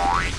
Bye.